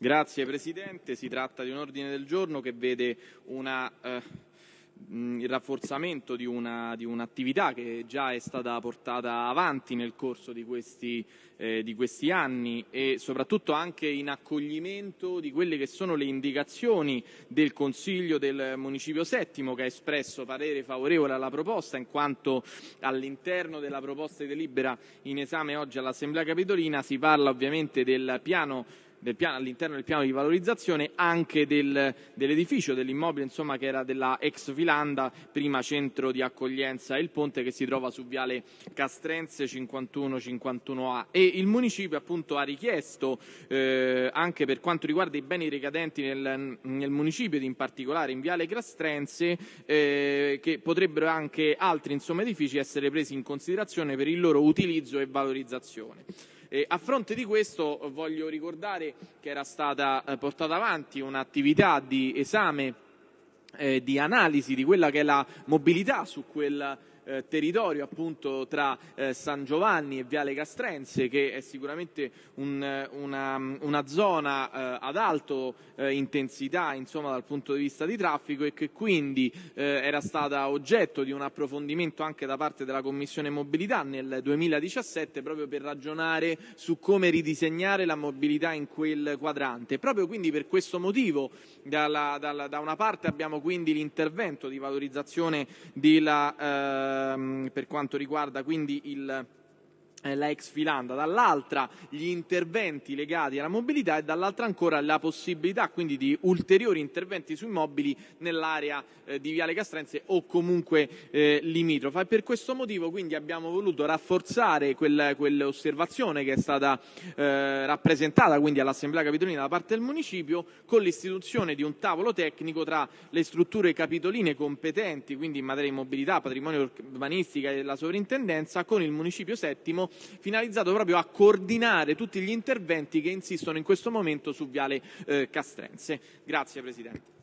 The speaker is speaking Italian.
Grazie Presidente, si tratta di un ordine del giorno che vede una, eh, il rafforzamento di, una, di, un'attività che già è stata portata avanti nel corso di questi, eh, di questi, anni e soprattutto anche in accoglimento di quelle che sono le indicazioni del Consiglio del Municipio Settimo che ha espresso parere favorevole alla proposta in quanto all'interno della proposta di delibera in esame oggi all'Assemblea Capitolina. Si parla ovviamente del piano all'interno del piano di valorizzazione anche del, dell'edificio, dell'immobile insomma, che era della ex Filanda, prima centro di accoglienza e il ponte che si trova su viale Castrense 51-51A e il municipio appunto ha richiesto eh, anche per quanto riguarda i beni ricadenti nel, nel municipio in particolare in viale Castrense eh, che potrebbero anche altri insomma, edifici essere presi in considerazione per il loro utilizzo e valorizzazione. Eh, a fronte di questo voglio ricordare che era stata eh, portata avanti un'attività di esame, eh, di analisi di quella che è la mobilità su quel eh, territorio appunto tra eh, San Giovanni e Viale Castrense che è sicuramente un, una, una, zona eh, ad alto eh, intensità insomma, dal punto di vista di traffico e che quindi eh, era stata oggetto di un approfondimento anche da parte della Commissione Mobilità nel 2017 proprio per ragionare su come ridisegnare la mobilità in quel quadrante. Proprio quindi per questo motivo dalla, dalla, da una parte abbiamo quindi l'intervento di valorizzazione della ehm, per quanto riguarda quindi il la ex Filanda, dall'altra gli interventi legati alla mobilità e dall'altra ancora la possibilità quindi di ulteriori interventi sui mobili nell'area eh, di Viale Castrense o comunque eh, limitrofa. E per questo motivo quindi abbiamo voluto rafforzare quel, quell'osservazione che è stata eh, rappresentata quindi all'Assemblea Capitolina da parte del municipio con l'istituzione di un tavolo tecnico tra le strutture capitoline competenti, quindi in materia di mobilità, patrimonio urbanistica e la sovrintendenza, con il municipio settimo finalizzato proprio a coordinare tutti gli interventi che insistono in questo momento su Viale eh, Castrense. Grazie Presidente.